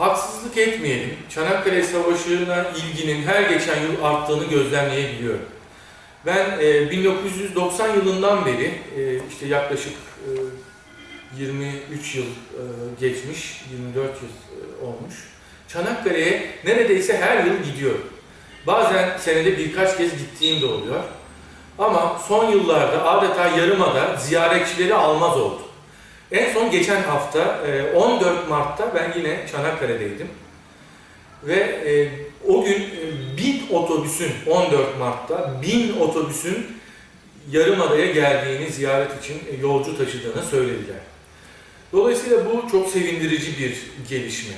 haksızlık etmeyelim. Çanakkale Savaşı'na ilginin her geçen yıl arttığını gözlemleyebiliyorum. Ben e, 1990 yılından beri, e, işte yaklaşık e, 23 yıl e, geçmiş, 24 yıl e, olmuş. Çanakkale'ye neredeyse her yıl gidiyorum. Bazen senede birkaç kez gittiğim de oluyor. Ama son yıllarda adeta yarımada ziyaretçileri almaz oldu. En son geçen hafta e, 14 Mart'ta ben yine Çanakkale'deydim. Ve e, o gün e, bin otobüsün 14 Mart'ta bin otobüsün Yarımada'ya geldiğini ziyaret için e, yolcu taşıdığını söylediler. Dolayısıyla bu çok sevindirici bir gelişme.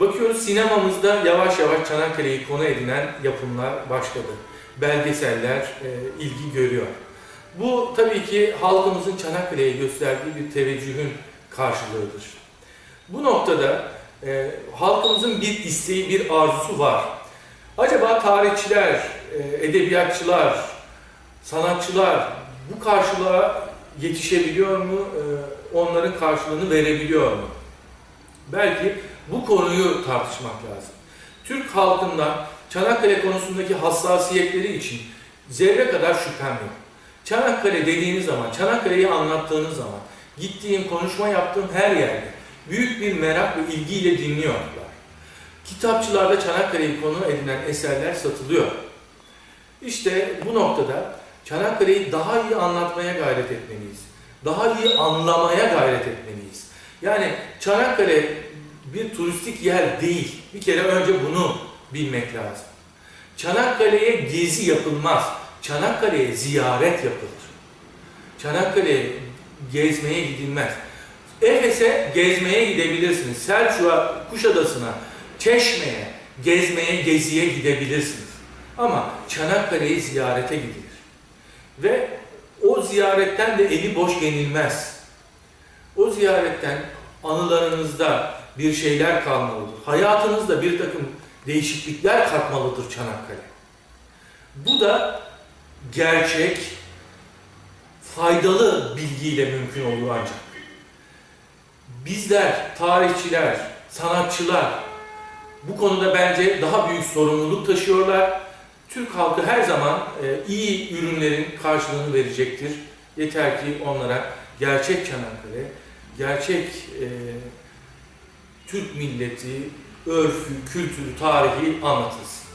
Bakıyoruz sinemamızda yavaş yavaş Çanakkale'yi konu edinen yapımlar başladı. Belgeseller e, ilgi görüyor. Bu tabii ki halkımızın Çanakkale'ye gösterdiği bir teveccühün karşılığıdır. Bu noktada e, halkımızın bir isteği, bir arzusu var. Acaba tarihçiler, e, edebiyatçılar, sanatçılar bu karşılığa yetişebiliyor mu? E, onların karşılığını verebiliyor mu? Belki bu konuyu tartışmak lazım. Türk halkından Çanakkale konusundaki hassasiyetleri için zerre kadar şüphem yok. Çanakkale dediğiniz zaman, Çanakkale'yi anlattığınız zaman, gittiğim, konuşma yaptığım her yerde büyük bir merak ve ilgiyle dinliyorlar. Kitapçılarda Çanakkale'yi konu edinen eserler satılıyor. İşte bu noktada Çanakkale'yi daha iyi anlatmaya gayret etmeliyiz. Daha iyi anlamaya gayret etmeliyiz. Yani Çanakkale bir turistik yer değil. Bir kere önce bunu bilmek lazım. Çanakkale'ye gezi yapılmaz. Çanakkale'ye ziyaret yapılır. Çanakkale'ye gezmeye gidilmez. Efes'e gezmeye gidebilirsiniz. Selçuk'a, Kuşadası'na, Çeşme'ye, gezmeye, geziye gidebilirsiniz. Ama Çanakkale'yi ziyarete gidilir. Ve o ziyaretten de eli boş yenilmez. O ziyaretten anılarınızda bir şeyler kalmalıdır. Hayatınızda bir takım değişiklikler katmalıdır Çanakkale. Bu da gerçek, faydalı bilgiyle mümkün olur ancak. Bizler, tarihçiler, sanatçılar bu konuda bence daha büyük sorumluluk taşıyorlar. Türk halkı her zaman e, iyi ürünlerin karşılığını verecektir. Yeter ki onlara gerçek Çanakkale, gerçek e, Türk milleti, örfü, kültürü, tarihi anlatılsın.